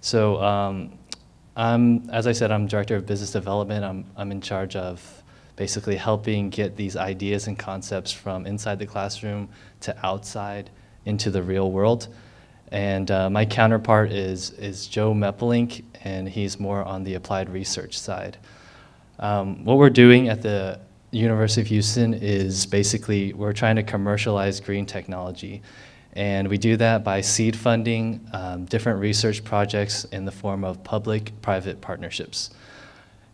So um, I'm, as I said, I'm Director of Business Development. I'm, I'm in charge of basically helping get these ideas and concepts from inside the classroom to outside into the real world. And uh, my counterpart is, is Joe Meppelink, and he's more on the applied research side. Um, what we're doing at the University of Houston is basically we're trying to commercialize green technology. And we do that by seed funding um, different research projects in the form of public-private partnerships.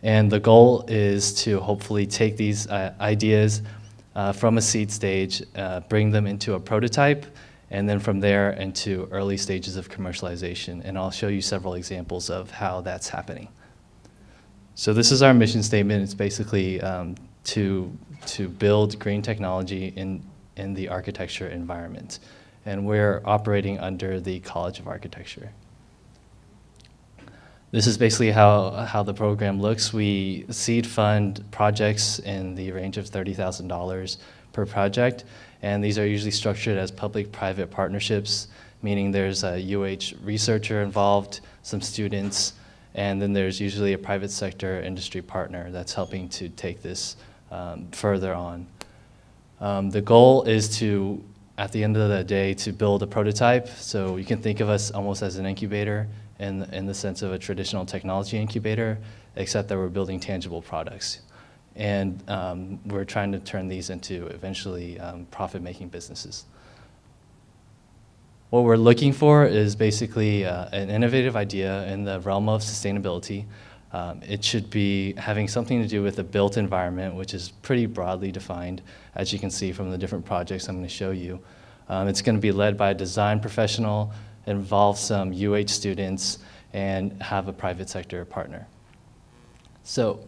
And the goal is to hopefully take these uh, ideas uh, from a seed stage, uh, bring them into a prototype, and then from there into early stages of commercialization. And I'll show you several examples of how that's happening. So this is our mission statement. It's basically um, to, to build green technology in, in the architecture environment. And we're operating under the College of Architecture. This is basically how, how the program looks. We seed fund projects in the range of $30,000 per project, and these are usually structured as public-private partnerships, meaning there's a UH researcher involved, some students, and then there's usually a private sector industry partner that's helping to take this um, further on. Um, the goal is to, at the end of the day, to build a prototype. So you can think of us almost as an incubator in, in the sense of a traditional technology incubator, except that we're building tangible products. And um, we're trying to turn these into eventually um, profit-making businesses. What we're looking for is basically uh, an innovative idea in the realm of sustainability. Um, it should be having something to do with the built environment, which is pretty broadly defined, as you can see from the different projects I'm going to show you. Um, it's going to be led by a design professional, involve some UH students, and have a private sector partner. So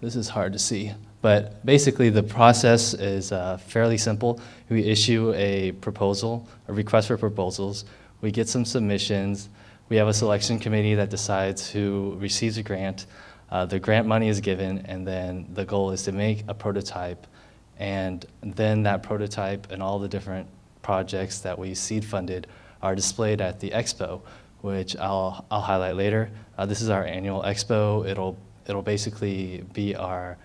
this is hard to see. But basically, the process is uh, fairly simple. We issue a proposal, a request for proposals. We get some submissions. We have a selection committee that decides who receives a grant. Uh, the grant money is given, and then the goal is to make a prototype. And then that prototype and all the different projects that we seed funded are displayed at the expo, which I'll, I'll highlight later. Uh, this is our annual expo. It'll, it'll basically be our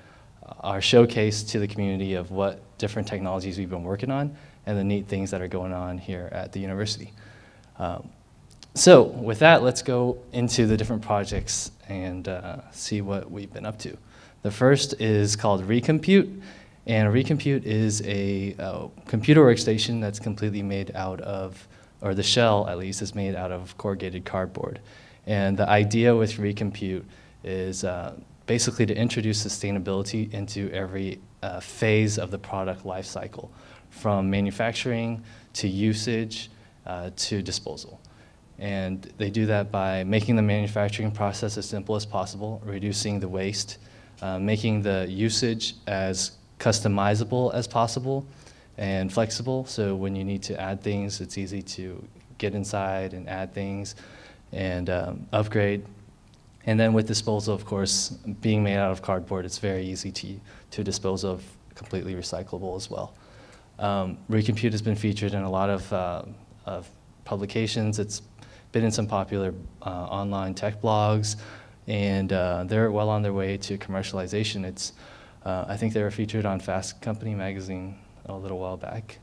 our showcase to the community of what different technologies we've been working on and the neat things that are going on here at the university. Um, so with that, let's go into the different projects and uh, see what we've been up to. The first is called Recompute, and Recompute is a uh, computer workstation that's completely made out of, or the shell at least, is made out of corrugated cardboard. And the idea with Recompute is uh, basically to introduce sustainability into every uh, phase of the product lifecycle, from manufacturing to usage uh, to disposal. And they do that by making the manufacturing process as simple as possible, reducing the waste, uh, making the usage as customizable as possible and flexible. So when you need to add things, it's easy to get inside and add things and um, upgrade and then with disposal, of course, being made out of cardboard, it's very easy to, to dispose of, completely recyclable as well. Um, Recompute has been featured in a lot of, uh, of publications. It's been in some popular uh, online tech blogs, and uh, they're well on their way to commercialization. It's, uh, I think they were featured on Fast Company magazine a little while back.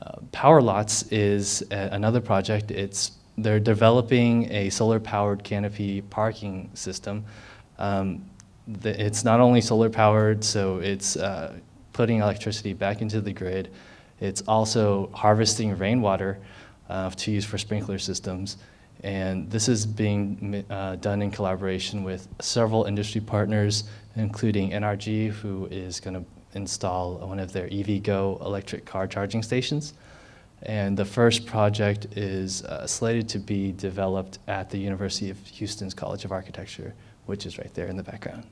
Uh, Power Lots is another project. It's they're developing a solar-powered canopy parking system. Um, the, it's not only solar-powered, so it's uh, putting electricity back into the grid. It's also harvesting rainwater uh, to use for sprinkler systems. And this is being uh, done in collaboration with several industry partners, including NRG, who is going to install one of their EVgo electric car charging stations. And the first project is uh, slated to be developed at the University of Houston's College of Architecture, which is right there in the background.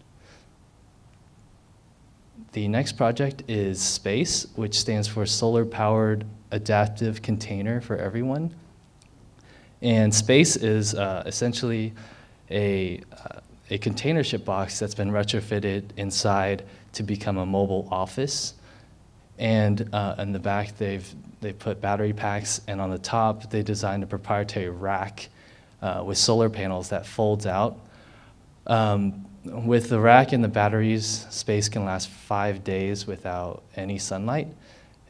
The next project is SPACE, which stands for Solar Powered Adaptive Container for Everyone. And SPACE is uh, essentially a, uh, a containership box that's been retrofitted inside to become a mobile office And uh, in the back, they've they put battery packs, and on the top, they designed a proprietary rack uh, with solar panels that folds out. Um, with the rack and the batteries, space can last five days without any sunlight,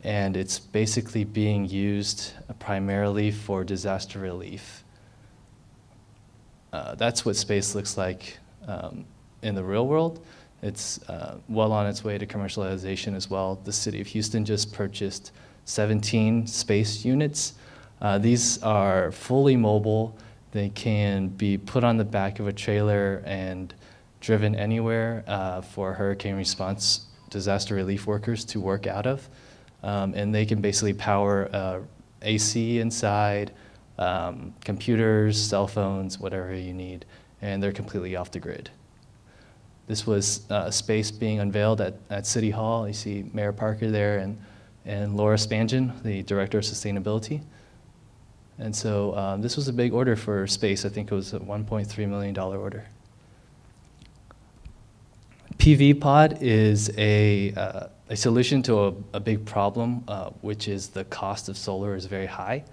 and it's basically being used primarily for disaster relief. Uh, that's what space looks like um, in the real world. It's uh, well on its way to commercialization as well. The city of Houston just purchased 17 space units. Uh, these are fully mobile. They can be put on the back of a trailer and driven anywhere uh, for hurricane response disaster relief workers to work out of. Um, and they can basically power uh, AC inside, um, computers, cell phones, whatever you need, and they're completely off the grid. This was uh, space being unveiled at, at City Hall. You see Mayor Parker there and, and Laura Spanjian, the Director of Sustainability. And so um, this was a big order for space. I think it was a $1.3 million order. PV pod is a, uh, a solution to a, a big problem, uh, which is the cost of solar is very high.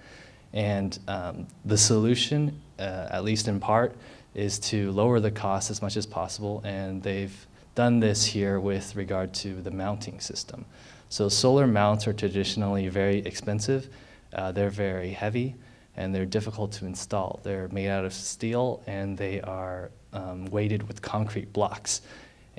And um, the solution, uh, at least in part, is to lower the cost as much as possible. And they've done this here with regard to the mounting system. So solar mounts are traditionally very expensive. Uh, they're very heavy and they're difficult to install. They're made out of steel and they are um, weighted with concrete blocks.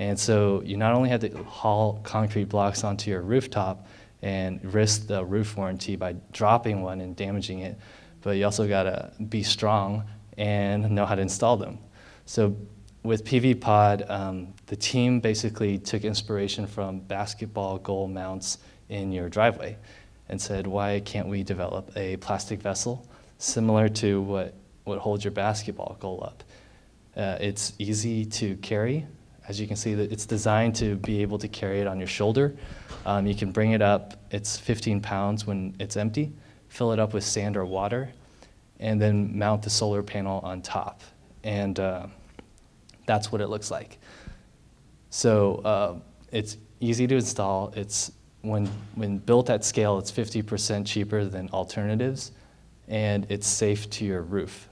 And so you not only have to haul concrete blocks onto your rooftop and risk the roof warranty by dropping one and damaging it, but you also gotta be strong and know how to install them. So with PV Pod, um, the team basically took inspiration from basketball goal mounts in your driveway and said, why can't we develop a plastic vessel similar to what, what holds your basketball goal up? Uh, it's easy to carry, as you can see, that it's designed to be able to carry it on your shoulder. Um, you can bring it up, it's 15 pounds when it's empty, fill it up with sand or water, and then mount the solar panel on top. And uh, that's what it looks like. So uh, it's easy to install. It's when, when built at scale, it's 50% cheaper than alternatives, and it's safe to your roof.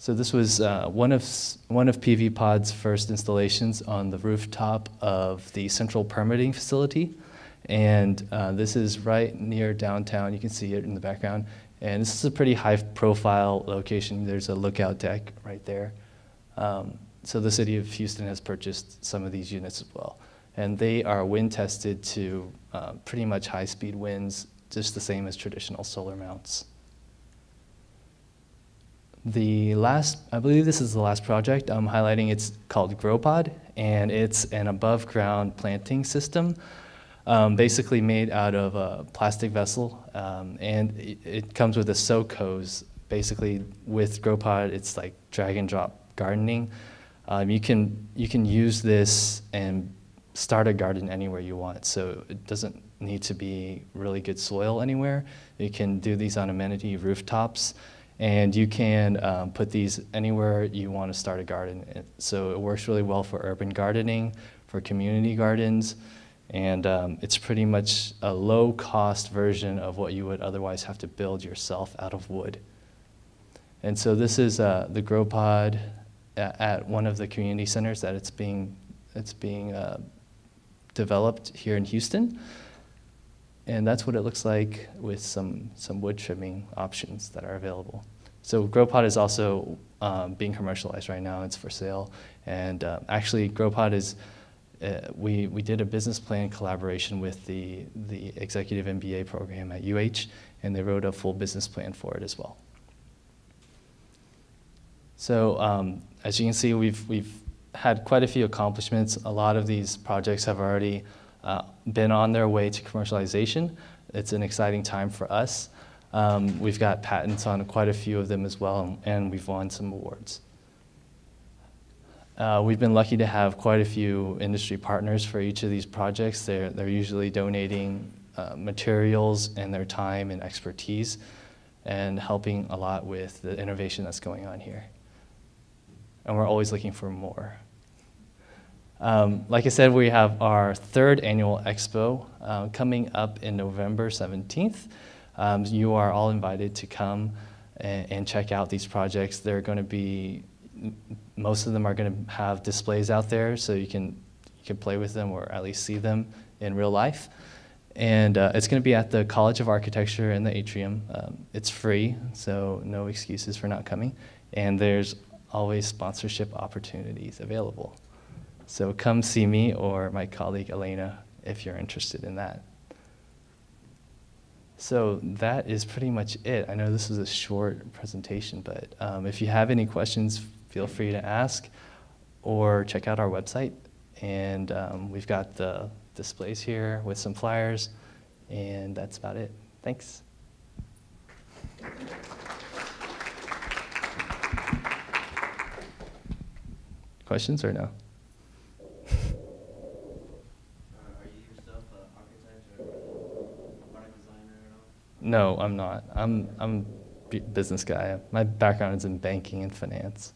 So this was uh, one, of, one of PV Pod's first installations on the rooftop of the central permitting facility. And uh, this is right near downtown. You can see it in the background. And this is a pretty high profile location. There's a lookout deck right there. Um, so the city of Houston has purchased some of these units as well. And they are wind tested to uh, pretty much high speed winds, just the same as traditional solar mounts. The last, I believe this is the last project I'm highlighting. It's called GrowPod, and it's an above ground planting system, um, basically made out of a plastic vessel, um, and it, it, comes with a soak hose. Basically, with GrowPod, it's like drag and drop gardening. Um, you can you can use this and start a garden anywhere you want. So it doesn't need to be really good soil anywhere. You can do these on amenity rooftops. And you can um, put these anywhere you want to start a garden. So it works really well for urban gardening, for community gardens, and um, it's pretty much a low cost version of what you would otherwise have to build yourself out of wood. And so this is uh, the grow pod at, at, one of the community centers that it's being, it's being uh, developed here in Houston. And that's what it looks like with some, some wood trimming options that are available. So GrowPod is also um, being commercialized right now. It's for sale. And uh, actually, GrowPod is, uh, we, we did a business plan collaboration with the, the executive MBA program at UH, and they wrote a full business plan for it as well. So um, as you can see, we've, we've had quite a few accomplishments. A lot of these projects have already uh, been on their way to commercialization. It's an exciting time for us. Um, we've got patents on quite a few of them as well, and we've won some awards. Uh, we've been lucky to have quite a few industry partners for each of these projects. They're, they're usually donating uh, materials and their time and expertise and helping a lot with the innovation that's going on here. And we're always looking for more. Um, like I said, we have our third annual expo uh, coming up in November 17th. Um, you are all invited to come and, and check out these projects. They're going to be, most of them are going to have displays out there so you can, you can play with them or at least see them in real life. And uh, it's going to be at the College of Architecture in the atrium. Um, it's free, so no excuses for not coming. And there's always sponsorship opportunities available. So come see me or my colleague Elena if you're interested in that. So that is pretty much it. I know this was a short presentation, but um, if you have any questions, feel free to ask or check out our website. And um, we've got the displays here with some flyers, and that's about it. Thanks. Questions or no? Uh, Are you yourself an architect or product designer at all? No, I'm not. I'm I'm a business guy. My background is in banking and finance.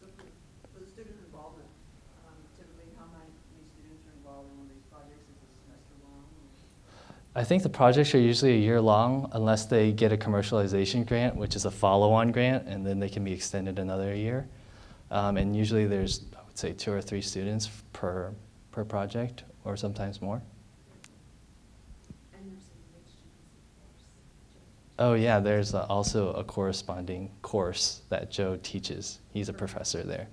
So for, for student involvement, um, typically how many, students are involved in one of these projects? Is it semester long? I think the projects are usually a year long unless they get a commercialization grant, which is a follow-on grant, and then they can be extended another year. Um, and usually there's, I would say, two or three students per, per project, or sometimes more. And there's a mixture of course. Oh yeah, there's uh, also a corresponding course that Joe teaches. He's a professor there.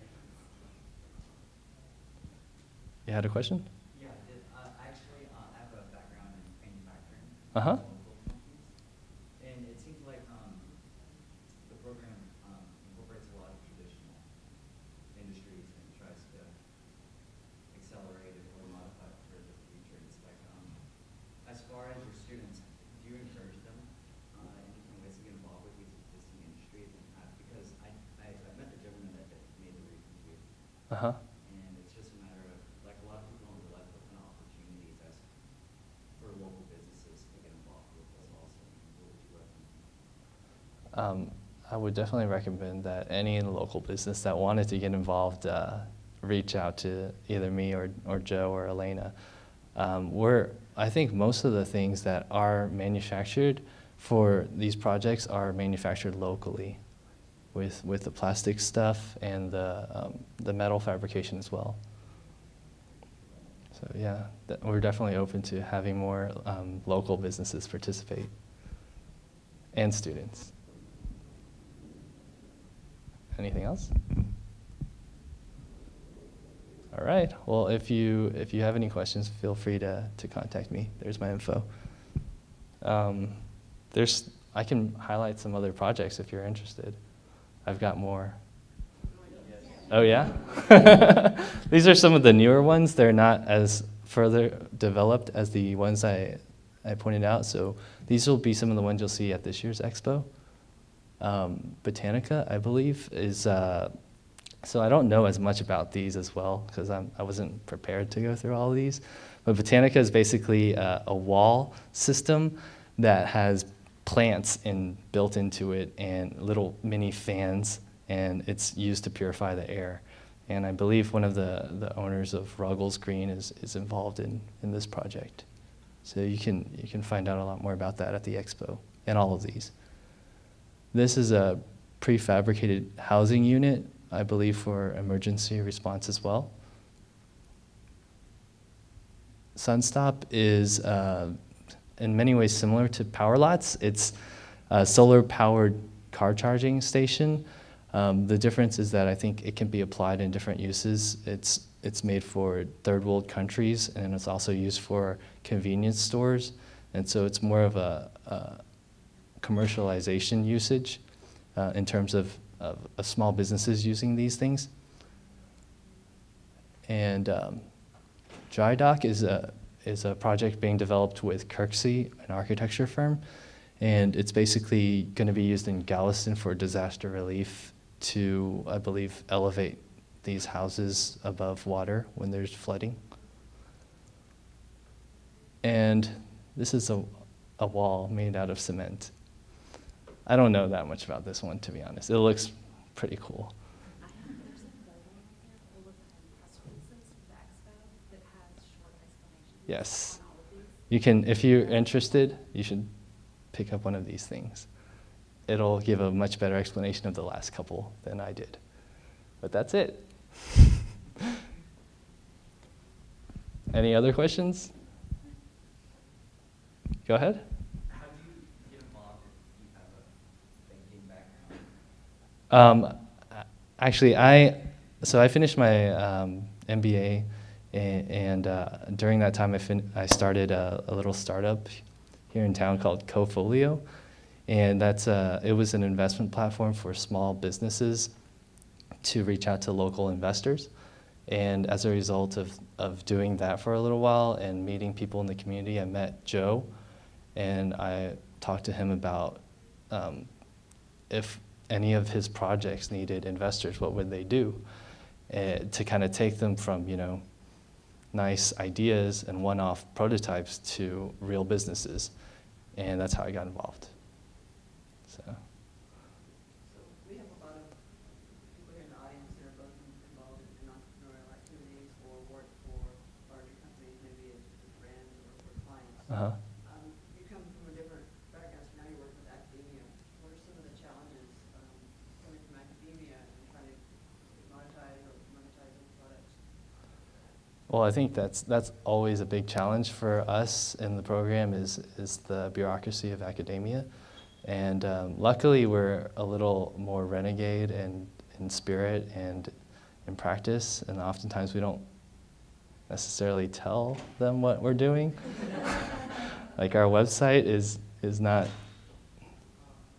You had a question? Yeah, did, uh, actually, uh, I have a background in manufacturing. Uh-huh. local companies. And it seems like, um, the program, um, incorporates a lot of traditional industries and tries to accelerate it or modify it for the future. It's like, um, as far as your students, do you encourage them, uh, in different ways to get involved with these existing industries? And, uh, because I, I, I met the gentleman that that made the recent view. Uh-huh. And it's just a matter of, like, a lot of people don't realize what kind of opportunities as, for local businesses to get involved with this also. What would you recommend? Um, I would definitely recommend that any local business that wanted to get involved uh, reach out to either me or, or Joe or Elena. Um, we're, I think most of the things that are manufactured for these projects are manufactured locally with, with the plastic stuff and the, um, the metal fabrication as well. So yeah, we're definitely open to having more um, local businesses participate and students. Anything else? All right. Well, if you if you have any questions, feel free to to contact me. There's my info. Um, there's I can highlight some other projects if you're interested. I've got more. Oh yeah. These are some of the newer ones. They're not as further developed as the ones I I pointed out. So these will be some of the ones you'll see at this year's expo. Um, Botanica, I believe, is. Uh, so I don't know as much about these as well because I wasn't prepared to go through all of these. But Botanica is basically a, a wall system that has plants in, built into it and little mini fans, and it's used to purify the air. And I believe one of the, the owners of Ruggles Green is, is involved in, in this project. So you can, you can find out a lot more about that at the expo and all of these. This is a prefabricated housing unit, I believe, for emergency response as well. Sunstop is uh, in many ways similar to Power Lots. It's a solar-powered car charging station. Um, the difference is that I think it can be applied in different uses. It's, it's made for third world countries, and it's also used for convenience stores. And so it's more of a, a commercialization usage uh, in terms of, of, of small businesses using these things. And um, Dry Dock is a, is a project being developed with Kirksey, an architecture firm. And it's basically going to be used in Galveston for disaster relief to, I believe, elevate these houses above water when there's flooding. And this is a, a wall made out of cement. I don't know that much about this one, to be honest. It looks pretty cool. I have, there's a photo in here full of compressor Yes. on all of these? You can, if you're interested, you should pick up one of these things. It'll give a much better explanation of the last couple than I did. But that's it. Any other questions? Go ahead. How do you get involved if you have a banking background? Um, actually, I so I finished my um, MBA, and, uh, during that time, I I started a, a little startup here in town called Cofolio, and that's uh, it was an investment platform for small businesses to reach out to local investors. And as a result of, of doing that for a little while and meeting people in the community, I met Joe, and I talked to him about um, if any of his projects needed investors, what would they do? Uh, to kind of take them from, you know, nice ideas and one-off prototypes to real businesses. And that's how I got involved. So, we have a lot of people here in the audience that are both involved in entrepreneurial activities or work for larger companies, maybe as as brands or for clients. uh-huh. Um, you come from a different background, so now you work with academia. What are some of the challenges, um, coming from academia and trying to monetize or monetize those products? Well, I think that's that's always a big challenge for us in the program is is the bureaucracy of academia, and um, luckily we're a little more renegade in in spirit and in practice, and oftentimes we don't necessarily tell them what we're doing. like our website is is not,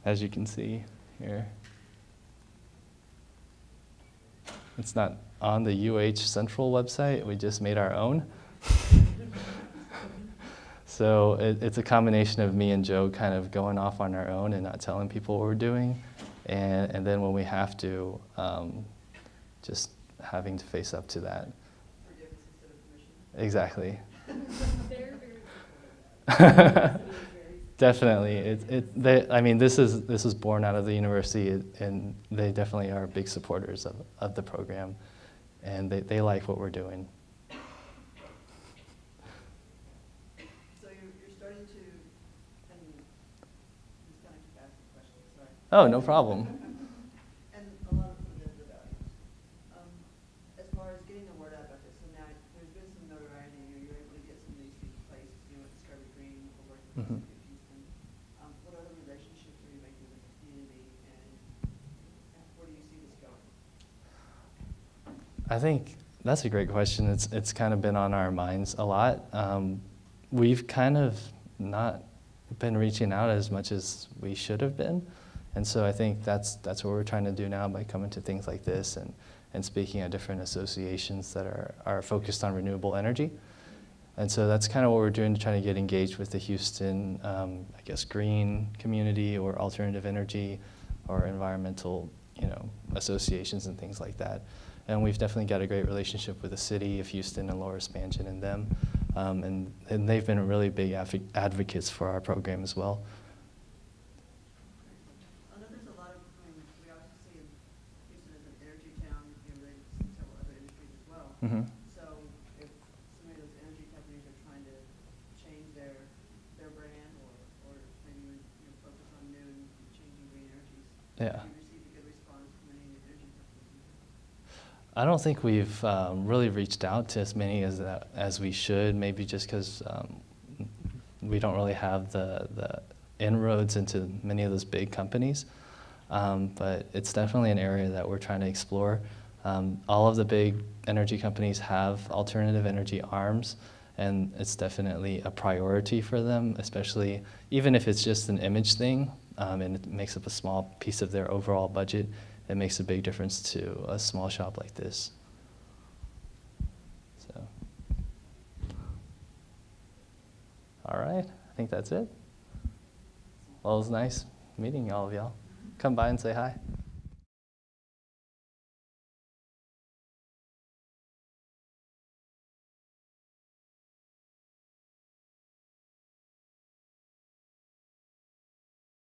as you can see here. It's not on the UH Central website. We just made our own. so it, it's a combination of me and Joe kind of going off on our own and not telling people what we're doing. And, and then when we have to, um, just having to face up to that. Forgiveness instead of permission? Exactly. They're very supportive of that. Definitely. It, it, they, I mean, this is, this was born out of the university, and they definitely are big supporters of, of the program, and they, they like what we're doing. So you're, you're starting to, and just kind of keep asking questions, sorry. Oh, no problem. And a lot of them live the values. Um, as far as getting the word out about this, so now there's been some notoriety, you you're able to get some of these things placed, you know, at Discovery Green, or working with Mhm. the city of Houston. Um, what other relationships are you making with the community, and and where do you see this going? I think that's a great question. It's, it's kind of been on our minds a lot. Um, we've kind of not been reaching out as much as we should have been. And so I think that's, that's what we're trying to do now by coming to things like this and, and speaking at different associations that are, are focused on renewable energy. And so that's kind of what we're doing to try to get engaged with the Houston, um, I guess, green community or alternative energy or environmental, you know, associations and things like that. And we've definitely got a great relationship with the city of Houston and Laura Spanjian and them. Um, and, and they've been really big advo- advocates for our program as well. I know there's a lot of, I mean, we obviously see Houston as an energy town, you know, there's several other industries as well. hmm So if some of those energy companies are trying to change their, their brand or, or maybe, you know, focus on new and changing green energies, Yeah. have you received a good response from any of the energy companies? I don't think we've um, really reached out to as many as that, as we should. Maybe just because um, we don't really have the the inroads into many of those big companies. Um, but it's definitely an area that we're trying to explore. Um, all of the big energy companies have alternative energy arms, and it's definitely a priority for them, especially even if it's just an image thing um, and it makes up a small piece of their overall budget. It makes a big difference to a small shop like this. So, all right, I think that's it. Well, it was nice meeting all of y'all. Come by and say hi.